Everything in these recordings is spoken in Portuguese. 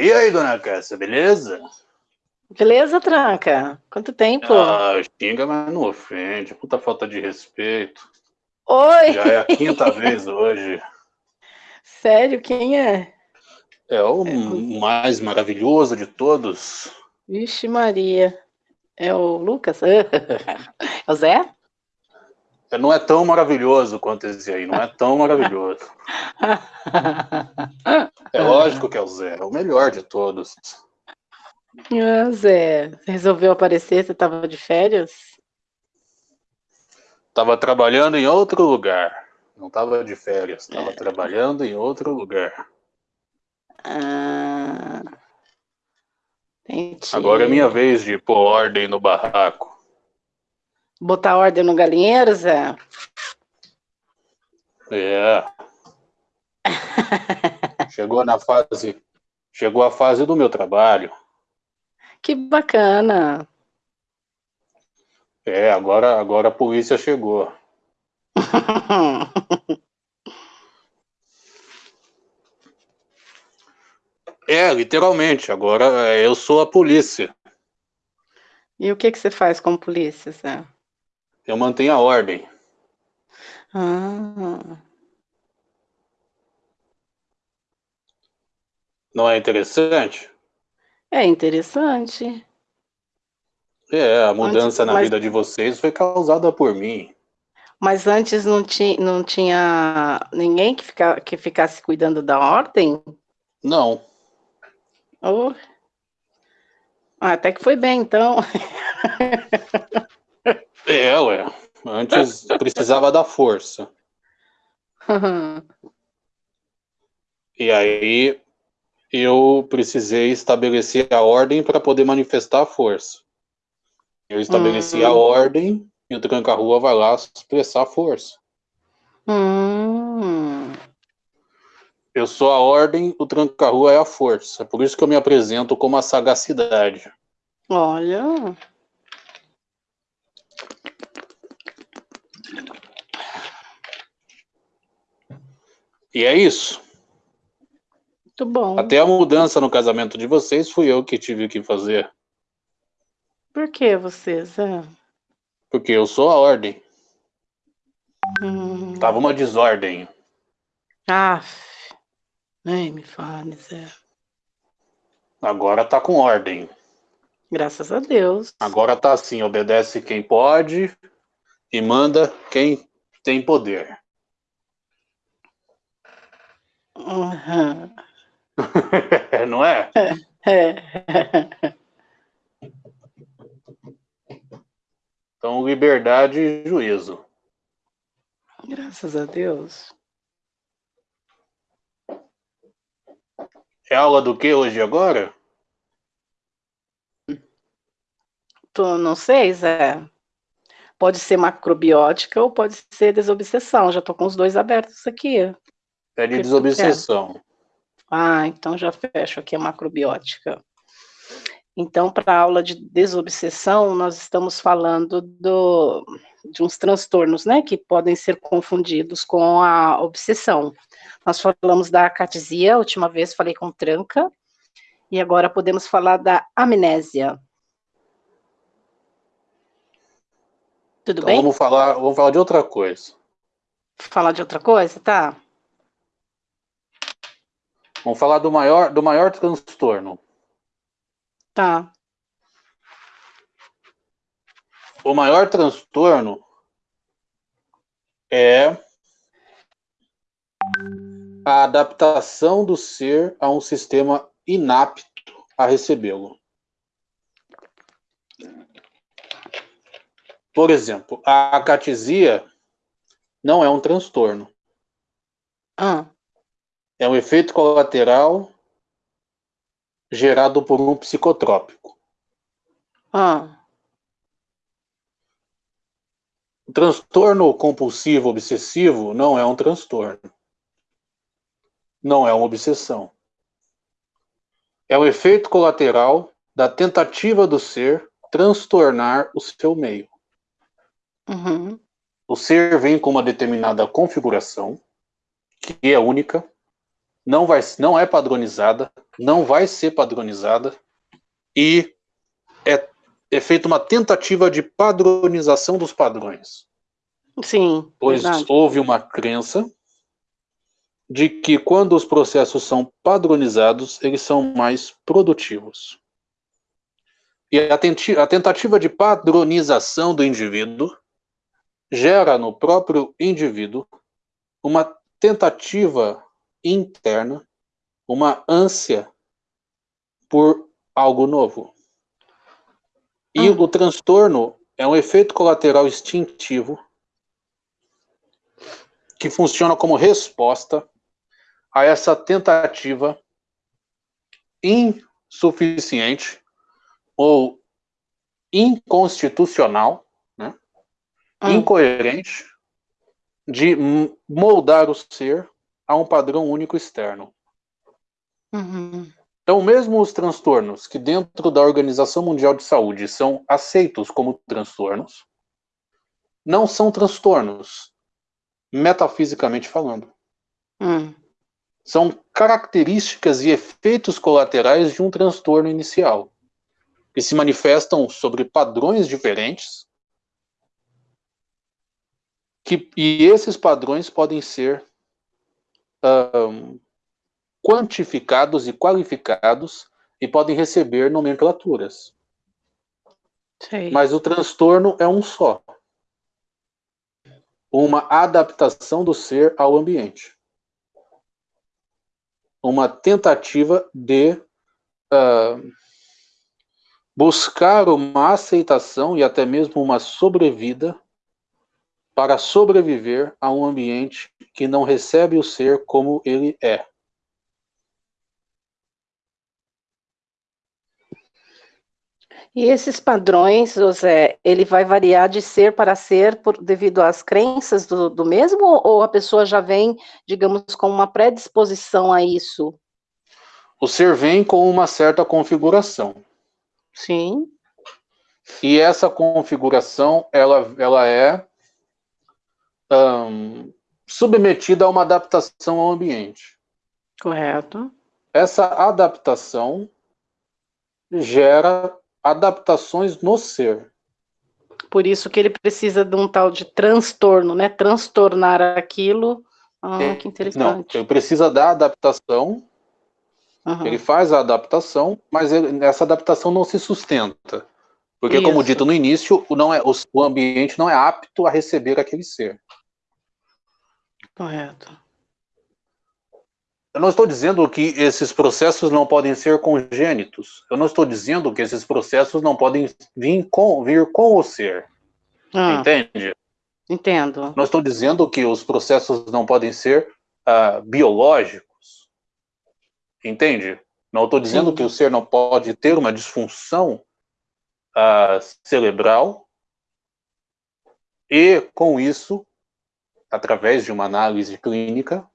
e aí, dona Cássia, beleza? Beleza, Tranca? Quanto tempo? Ah, xinga, mas não ofende. Puta falta de respeito. Oi! Já é a quinta vez hoje. Sério, quem é? É o mais maravilhoso de todos. Vixe Maria. É o Lucas? É o Zé? É, Não é tão maravilhoso quanto esse aí, não é tão maravilhoso. É lógico que é o Zé, é o melhor de todos. Ah, Zé, você resolveu aparecer? Você estava de férias? Tava trabalhando em outro lugar. Não tava de férias, tava trabalhando em outro lugar. Ah, entendi. Agora é minha vez de pôr ordem no barraco. Botar ordem no galinheiro, Zé? É. Chegou na fase. Chegou a fase do meu trabalho. Que bacana. É, agora, agora a polícia chegou. É, literalmente. Agora é, eu sou a polícia. E o que, que você faz como polícia, Zé? Eu mantenho a ordem. Ah, Não é interessante? é interessante. É, a mudança na mas- vida de vocês foi causada por mim. Mas antes não, ti, não tinha ninguém que, fica, que ficasse cuidando da ordem? Não. Oh. Ah, até que foi bem, então. É, ué. Antes precisava da força. E aí eu precisei estabelecer a ordem para poder manifestar a força. Eu estabeleci a Hum. ordem e o tranca-rua vai lá expressar a força. hum, Eu sou a ordem, o tranca-rua é a força. Por isso que eu me apresento como a sagacidade. olha. E é isso. Muito bom. Até a mudança no casamento de vocês fui eu que tive que fazer. Por que você, Zé? Porque eu sou a ordem. Hum. Tava uma desordem. Ah, nem me fale, Zé. Agora tá com ordem. Graças a Deus. Agora tá assim, obedece quem pode e manda quem tem poder. Uhum. Não é? É. Então, liberdade e juízo. Graças a Deus. É aula do que hoje agora? Tô, não sei, Zé. Pode ser macrobiótica ou pode ser desobsessão. Já tô com os dois abertos aqui. É de Que desobsessão. Ah, então já fecho aqui a macrobiótica. Então, para a aula de desobsessão, nós estamos falando do, de uns transtornos, né, que podem ser confundidos com a obsessão. Nós falamos da acatesia, a última vez falei com tranca, e agora podemos falar da amnésia. Tudo Então bem? vamos falar, vamos falar de outra coisa. Falar de outra coisa, tá? Vamos falar do maior, do maior transtorno. Tá. O maior transtorno é a adaptação do ser a um sistema inapto a recebê-lo. Por exemplo, a acatesia não é um transtorno, Ah, é um efeito colateral gerado por um psicotrópico. ah, O transtorno compulsivo obsessivo não é um transtorno. Não é uma obsessão. É um efeito colateral da tentativa do ser transtornar o seu meio. Uhum, O ser vem com uma determinada configuração, que é única, não, vai, não é padronizada, não vai ser padronizada, e é, é feita uma tentativa de padronização dos padrões. Sim. Pois verdade. houve uma crença de que quando os processos são padronizados, eles são mais produtivos. E a, a tentativa de padronização do indivíduo gera no próprio indivíduo uma tentativa interna, uma ânsia por algo novo. E hum. o transtorno é um efeito colateral instintivo que funciona como resposta a essa tentativa insuficiente ou inconstitucional? Hum. incoerente, de moldar o ser a um padrão único externo. Uhum. Então, mesmo os transtornos que dentro da Organização Mundial de Saúde são aceitos como transtornos, não são transtornos, metafisicamente falando. Hum. São características e efeitos colaterais de um transtorno inicial, que se manifestam sobre padrões diferentes, que, e esses padrões podem ser um, quantificados e qualificados e podem receber nomenclaturas. Mas o transtorno é um só. Uma adaptação do ser ao ambiente. Uma tentativa de uh, buscar uma aceitação e até mesmo uma sobrevida para sobreviver a um ambiente que não recebe o ser como ele é. E esses padrões, José, ele vai variar de ser para ser por, devido às crenças do, do mesmo, ou a pessoa já vem, digamos, com uma predisposição a isso? O ser vem com uma certa configuração. Sim. E essa configuração, ela, ela é um, submetida a uma adaptação ao ambiente. Correto. Essa adaptação gera adaptações no ser. Por isso que ele precisa de um tal de transtorno, né? Transtornar aquilo. Ah, é, que interessante. Não, ele precisa da adaptação. Uhum. Ele faz a adaptação, mas ele, essa adaptação não se sustenta. Porque, isso. como dito no início, não é, o, o ambiente não é apto a receber aquele ser. Correto. Eu não estou dizendo que esses processos não podem ser congênitos. Eu não estou dizendo que esses processos não podem vir com, vir com o ser. Ah, Entende? Entendo. Não estou dizendo que os processos não podem ser uh, biológicos. Entende? Não estou dizendo Sim. que o ser não pode ter uma disfunção uh, cerebral e, com isso, através de uma análise clínica,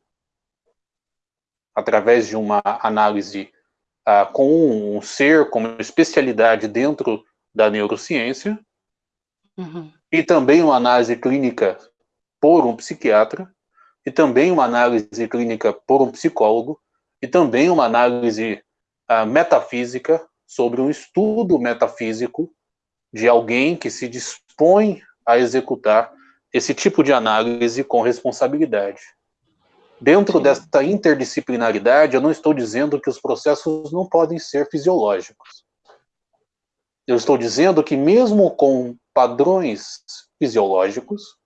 através de uma análise uh, com um ser como especialidade dentro da neurociência, uhum. e também uma análise clínica por um psiquiatra, e também uma análise clínica por um psicólogo, e também uma análise uh, metafísica sobre um estudo metafísico de alguém que se dispõe a executar esse tipo de análise com responsabilidade. Dentro Sim. desta interdisciplinaridade, eu não estou dizendo que os processos não podem ser fisiológicos. Eu estou dizendo que, mesmo com padrões fisiológicos,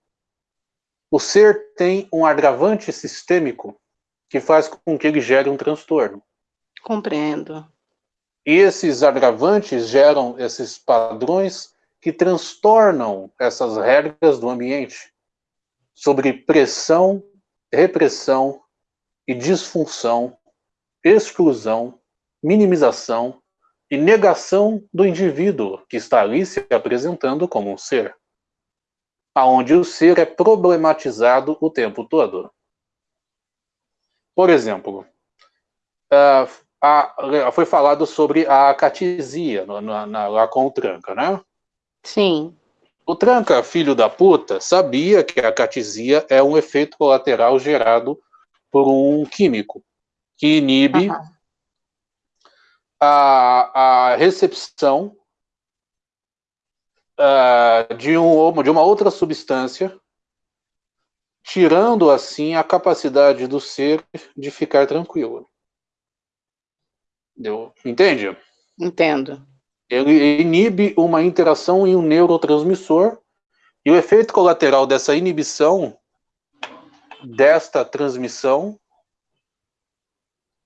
o ser tem um agravante sistêmico que faz com que ele gere um transtorno. Compreendo. E esses agravantes geram esses padrões que transtornam essas regras do ambiente sobre pressão, repressão e disfunção, exclusão, minimização e negação do indivíduo que está ali se apresentando como um ser, aonde o ser é problematizado o tempo todo. Por exemplo, uh, a, foi falado sobre a catisia na, na, lá com o Tranca, né? Sim. O Tranca, filho da puta, sabia que a catisia é um efeito colateral gerado por um químico. que inibe uhum. a, a recepção uh, de, um, de uma outra substância, tirando assim a capacidade do ser de ficar tranquilo. Entende? Entendo. Ele inibe uma interação em um neurotransmissor e o efeito colateral dessa inibição desta transmissão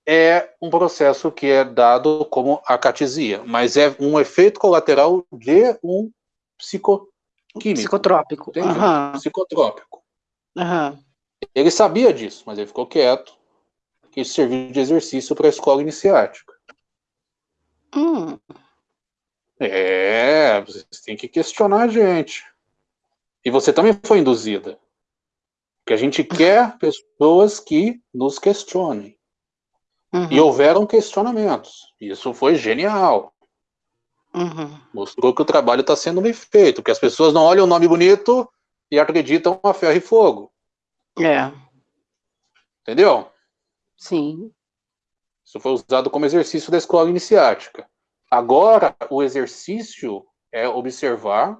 é um processo que é dado como acatesia, mas é um efeito colateral de um psicoquímico. Psicotrópico. Uhum. Psicotrópico. Uhum. Ele sabia disso, mas ele ficou quieto, que isso serviu de exercício para a escola iniciática. Hum. É, você tem que questionar a gente. E você também foi induzida. Porque a gente quer pessoas que nos questionem. Uhum. E houveram questionamentos. Isso foi genial. Uhum. Mostrou que o trabalho está sendo bem feito, que as pessoas não olham o nome bonito e acreditam a ferro e fogo. É. Entendeu? Sim. Isso foi usado como exercício da escola iniciática. Agora, o exercício é observar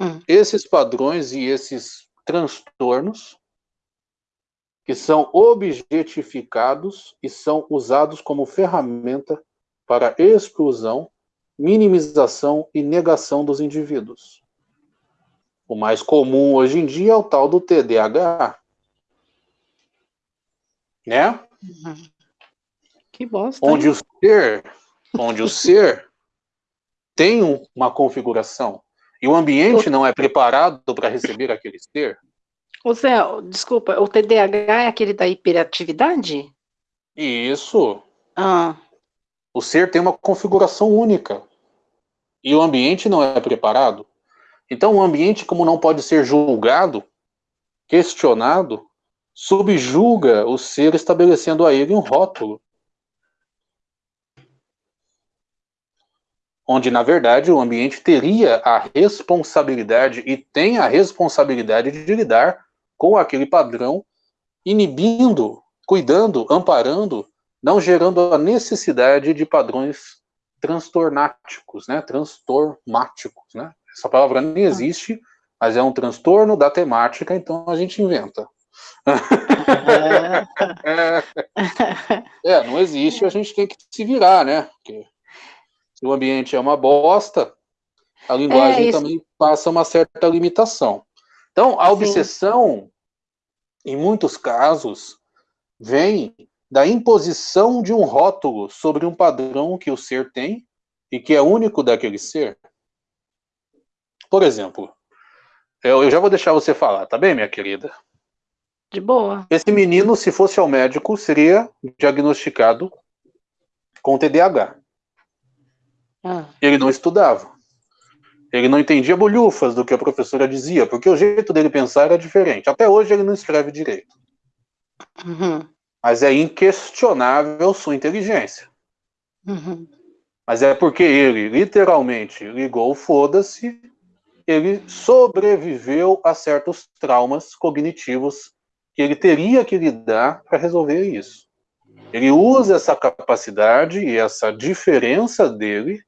hum. esses padrões e esses transtornos que são objetificados e são usados como ferramenta para exclusão, minimização e negação dos indivíduos. O mais comum hoje em dia é o tal do TDAH. Né? Uhum. Que bosta. Onde hein? o ser, onde o ser tem uma configuração e o ambiente não é preparado para receber aquele ser, Ô Zé, desculpa, o TDAH é aquele da hiperatividade? Isso. Ah. O ser tem uma configuração única. E o ambiente não é preparado. Então, o ambiente, como não pode ser julgado, questionado, subjuga o ser, estabelecendo a ele um rótulo. Onde, na verdade, o ambiente teria a responsabilidade e tem a responsabilidade de lidar com aquele padrão, inibindo, cuidando, amparando, não gerando a necessidade de padrões transtornáticos, né? Transtormáticos, né? Essa palavra nem ah. existe, mas é um transtorno da temática, então a gente inventa. É, é não existe, a gente tem que se virar, né? Porque o ambiente é uma bosta, a linguagem é também passa uma certa limitação. Então, a obsessão, Sim. em muitos casos, vem da imposição de um rótulo sobre um padrão que o ser tem e que é único daquele ser. Por exemplo, eu, eu já vou deixar você falar, tá bem, minha querida? De boa. Esse menino, se fosse ao médico, seria diagnosticado com TDAH. Ah. Ele não estudava. Ele não entendia bolhufas do que a professora dizia, porque o jeito dele pensar era diferente. Até hoje ele não escreve direito. Uhum. Mas é inquestionável sua inteligência. Uhum. Mas é porque ele, literalmente, ligou foda-se, ele sobreviveu a certos traumas cognitivos que ele teria que lidar para resolver isso. Ele usa essa capacidade e essa diferença dele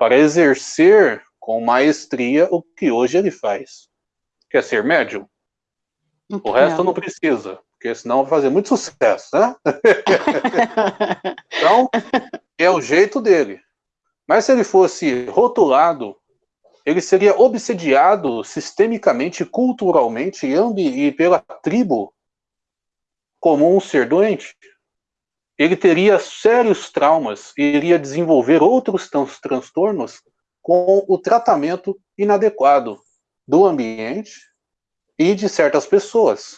para exercer com maestria o que hoje ele faz. Quer ser médium? O resto não precisa, porque senão vai fazer muito sucesso, né? então, é o jeito dele. Mas se ele fosse rotulado, ele seria obsediado sistemicamente, culturalmente e pela tribo como um ser doente. Ele teria sérios traumas e iria desenvolver outros transtornos com o tratamento inadequado do ambiente e de certas pessoas.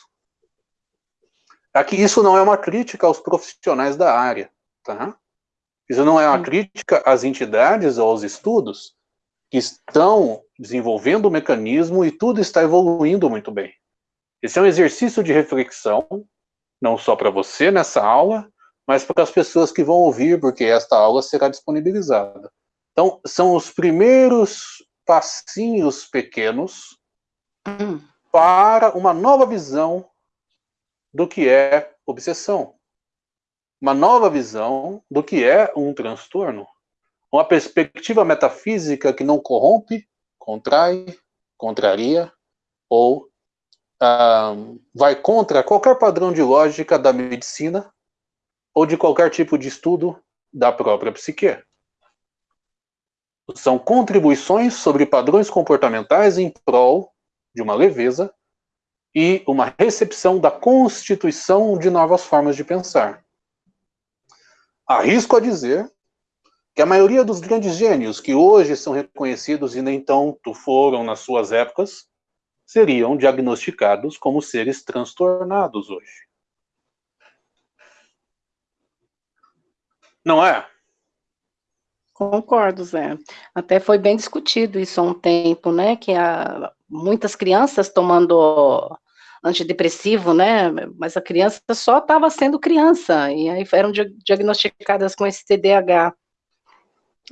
Aqui isso não é uma crítica aos profissionais da área, tá? Isso não é uma crítica às entidades ou aos estudos que estão desenvolvendo o mecanismo e tudo está evoluindo muito bem. Esse é um exercício de reflexão, não só para você nessa aula, mas para as pessoas que vão ouvir, porque esta aula será disponibilizada. Então, são os primeiros passinhos pequenos hum. para uma nova visão do que é obsessão. uma nova visão do que é um transtorno. Uma perspectiva metafísica que não corrompe, contrai, contraria ou ah, vai contra qualquer padrão de lógica da medicina ou de qualquer tipo de estudo da própria psique. São contribuições sobre padrões comportamentais em prol de uma leveza e uma recepção da constituição de novas formas de pensar. Arrisco a dizer que a maioria dos grandes gênios que hoje são reconhecidos e nem tanto foram nas suas épocas, seriam diagnosticados como seres transtornados hoje. Não é? Concordo, Zé. Até foi bem discutido isso há um tempo, né? Que há muitas crianças tomando antidepressivo, né? Mas a criança só estava sendo criança, e aí eram diagnosticadas com esse TDAH.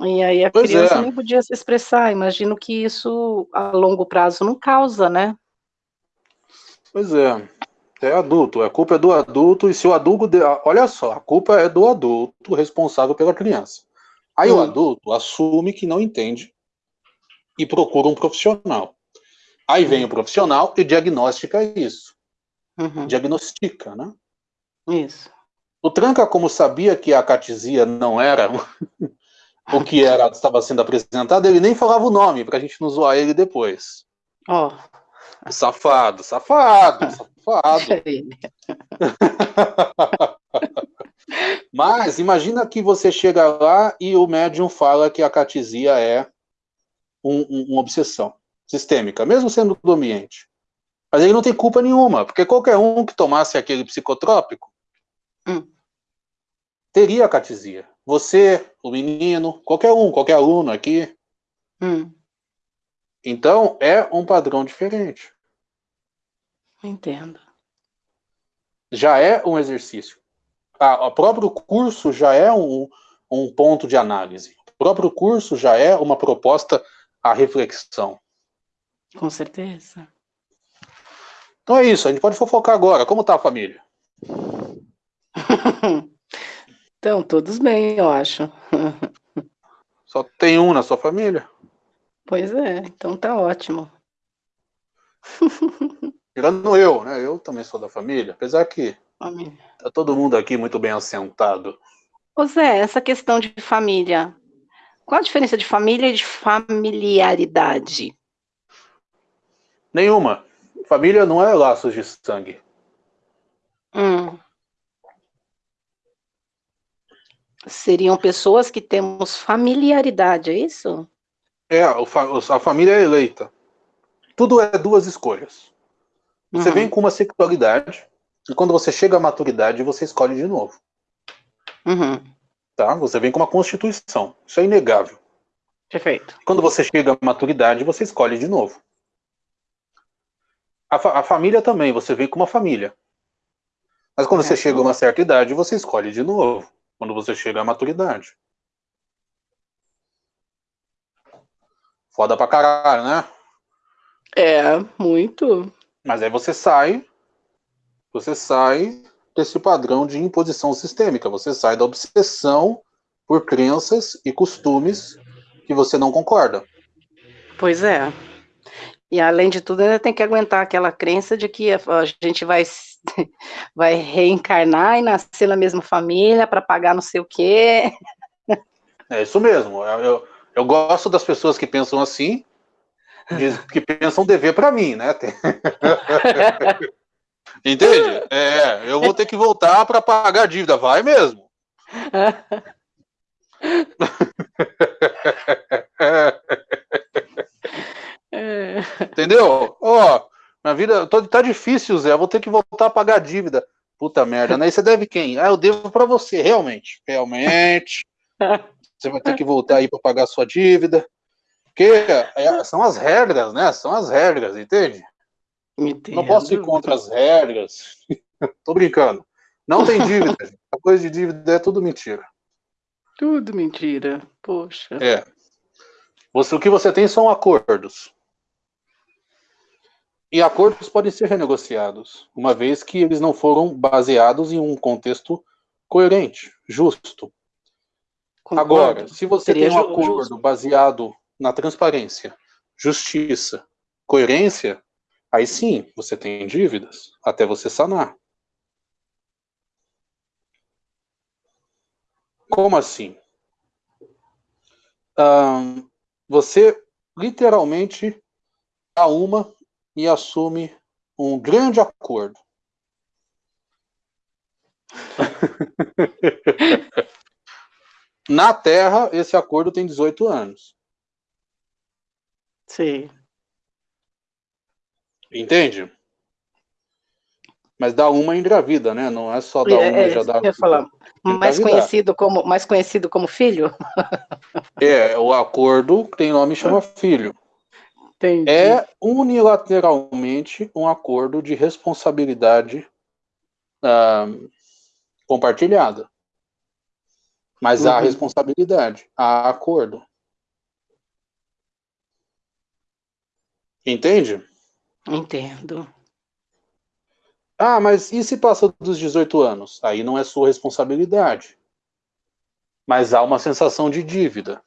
E aí a pois criança é. nem podia se expressar. Imagino que isso a longo prazo não causa, né? Pois é. É adulto, a culpa é do adulto, e se o adulto. Olha só, a culpa é do adulto responsável pela criança. Aí hum. o adulto assume que não entende e procura um profissional. Aí vem o profissional e diagnostica isso. Uhum. Diagnostica, né? Isso. O Tranca, como sabia que a catisia não era o que era estava sendo apresentado, ele nem falava o nome para a gente não zoar ele depois. Ó. Oh. Safado, safado, safado. Mas imagina que você chega lá e o médium fala que a catisia é um, um, uma obsessão sistêmica, mesmo sendo do ambiente. Mas ele não tem culpa nenhuma, porque qualquer um que tomasse aquele psicotrópico hum. teria a catisia. Você, o menino, qualquer um, qualquer aluno aqui. Hum. Então, é um padrão diferente. Entendo. Já é um exercício. O próprio curso já é um, um ponto de análise. O próprio curso já é uma proposta à reflexão. Com certeza. Então é isso, a gente pode fofocar agora. Como tá a família? então, todos bem, eu acho. Só tem um na sua família? Pois é, então tá ótimo. Tirando eu, né? Eu também sou da família, apesar que família. tá todo mundo aqui muito bem assentado. Ô Zé, essa questão de família, qual a diferença de família e de familiaridade? Nenhuma. Família não é laços de sangue. Hum. Seriam pessoas que temos familiaridade, é isso? É, a família é eleita. Tudo é duas escolhas. Você uhum. vem com uma sexualidade, e quando você chega à maturidade, você escolhe de novo. Uhum. Tá? Você vem com uma constituição. Isso é inegável. Perfeito. Quando você chega à maturidade, você escolhe de novo. A, fa a família também, você vem com uma família. Mas quando é, você chega a uma certa idade, você escolhe de novo. Quando você chega à maturidade. Foda pra caralho, né? É, muito. Mas aí você sai, você sai desse padrão de imposição sistêmica, você sai da obsessão por crenças e costumes que você não concorda. Pois é. E além de tudo, ainda tem que aguentar aquela crença de que a gente vai, vai reencarnar e nascer na mesma família para pagar não sei o quê. É isso mesmo. Eu, eu gosto das pessoas que pensam assim, que pensam dever para mim, né? Entende? É, eu vou ter que voltar para pagar a dívida. Vai mesmo. Entendeu? Ó, oh, minha vida tô, tá difícil, Zé. Vou ter que voltar a pagar a dívida. Puta merda, né? E você deve quem? Ah, eu devo para você, realmente. Realmente. Você vai ter que voltar aí para pagar a sua dívida. Porque é, são as regras, né? São as regras, entende? Entendo. Não posso ir contra as regras. Tô brincando. Não tem dívida. a coisa de dívida é tudo mentira. Tudo mentira. Poxa. É. Você, o que você tem são acordos. E acordos podem ser renegociados, uma vez que eles não foram baseados em um contexto coerente, justo. Concordo. Agora, se você Seria tem um acordo justo. baseado na transparência, justiça, coerência, aí sim você tem dívidas até você sanar. Como assim? você literalmente dá uma e assume um grande acordo. Na Terra, esse acordo tem 18 anos. Sim. Entende? Mas dá uma engravida, né? Não é só dar é, uma é, já dá. Eu falar. Mais conhecido como mais conhecido como filho? é, o acordo tem nome chama filho. Entendi. É unilateralmente um acordo de responsabilidade uh, compartilhada. Mas uhum. há responsabilidade, há acordo. Entende? Entendo. Ah, mas e se passa dos 18 anos? Aí não é sua responsabilidade. Mas há uma sensação de dívida.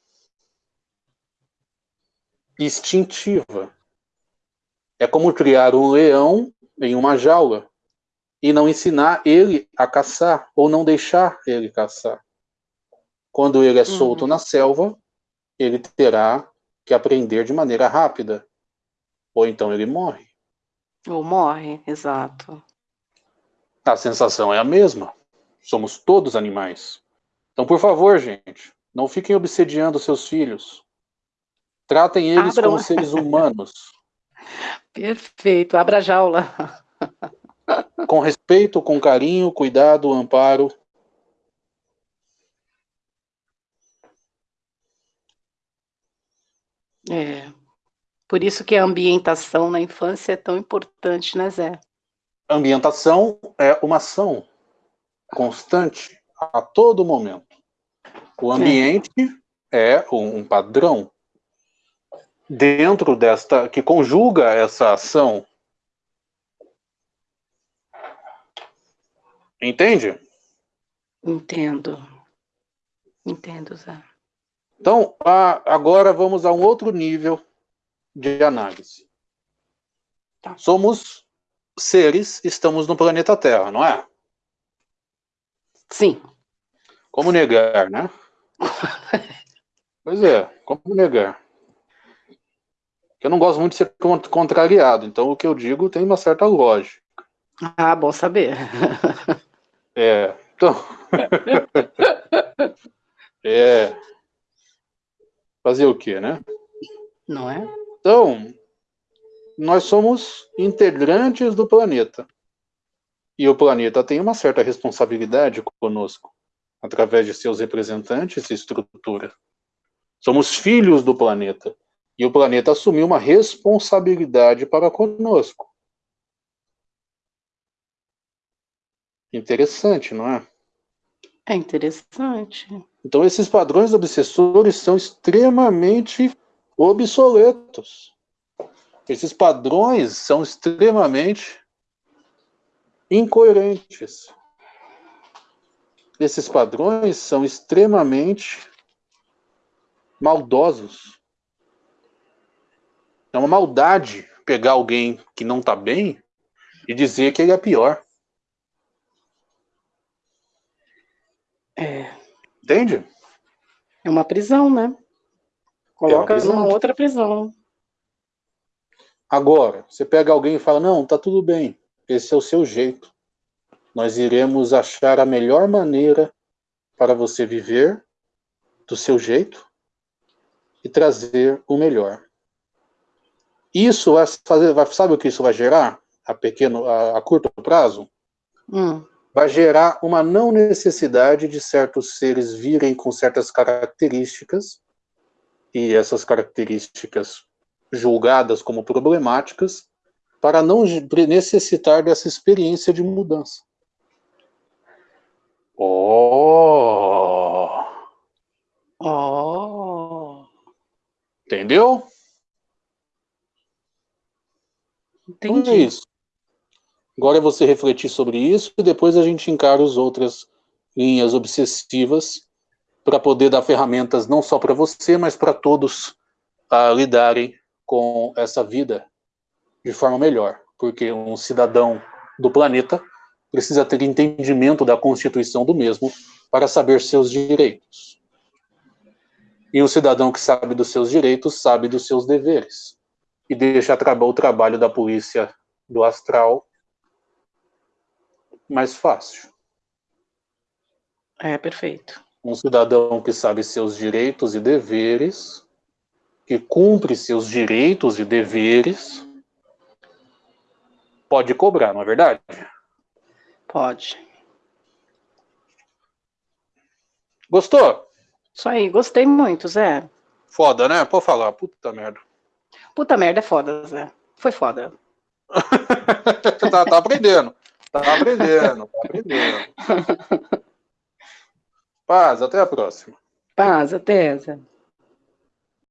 Instintiva. É como criar um leão em uma jaula e não ensinar ele a caçar ou não deixar ele caçar. Quando ele é solto uhum. na selva, ele terá que aprender de maneira rápida. Ou então ele morre. Ou morre, exato. A sensação é a mesma. Somos todos animais. Então, por favor, gente, não fiquem obsediando seus filhos. Tratem eles Abra... como seres humanos. Perfeito, abra a jaula. Com respeito, com carinho, cuidado, amparo, É. Por isso que a ambientação na infância é tão importante, né, Zé? Ambientação é uma ação constante, a todo momento. O ambiente é, é um padrão dentro desta, que conjuga essa ação. Entende? Entendo. Entendo, Zé. Então, agora vamos a um outro nível de análise. Tá. Somos seres, estamos no planeta Terra, não é? Sim. Como negar, né? pois é, como negar? Eu não gosto muito de ser contrariado, então o que eu digo tem uma certa lógica. Ah, bom saber. é, então... é, fazer o quê, né? Não é? Então, nós somos integrantes do planeta. E o planeta tem uma certa responsabilidade conosco, através de seus representantes e estrutura. Somos filhos do planeta. E o planeta assumiu uma responsabilidade para conosco. Interessante, não é? É interessante. Então, esses padrões obsessores são extremamente obsoletos. Esses padrões são extremamente incoerentes. Esses padrões são extremamente maldosos. É uma maldade pegar alguém que não está bem e dizer que ele é pior. É. Entende? É uma prisão, né? Coloca é prisão. numa outra prisão. Agora, você pega alguém e fala, não, tá tudo bem, esse é o seu jeito. Nós iremos achar a melhor maneira para você viver do seu jeito e trazer o melhor. Isso vai fazer, vai, sabe o que isso vai gerar a pequeno, a, a curto prazo? Hum vai gerar uma não necessidade de certos seres virem com certas características, e essas características julgadas como problemáticas, para não necessitar dessa experiência de mudança. Oh! Oh! Entendeu? Entendi. É isso. Agora é você refletir sobre isso e depois a gente encara os outras, linhas obsessivas para poder dar ferramentas não só para você, mas para todos a lidarem com essa vida de forma melhor, porque um cidadão do planeta precisa ter entendimento da constituição do mesmo para saber seus direitos. E o cidadão que sabe dos seus direitos sabe dos seus deveres e deixa o trabalho da polícia do astral mais fácil. É, perfeito. Um cidadão que sabe seus direitos e deveres, que cumpre seus direitos e deveres, pode cobrar, não é verdade? Pode. Gostou? Isso aí, gostei muito, Zé. Foda, né? Pode falar, puta merda. Puta merda é foda, Zé. Foi foda. tá, tá aprendendo. Tá aprendendo, tá aprendendo. Paz, até a próxima. Paz, até, Zé.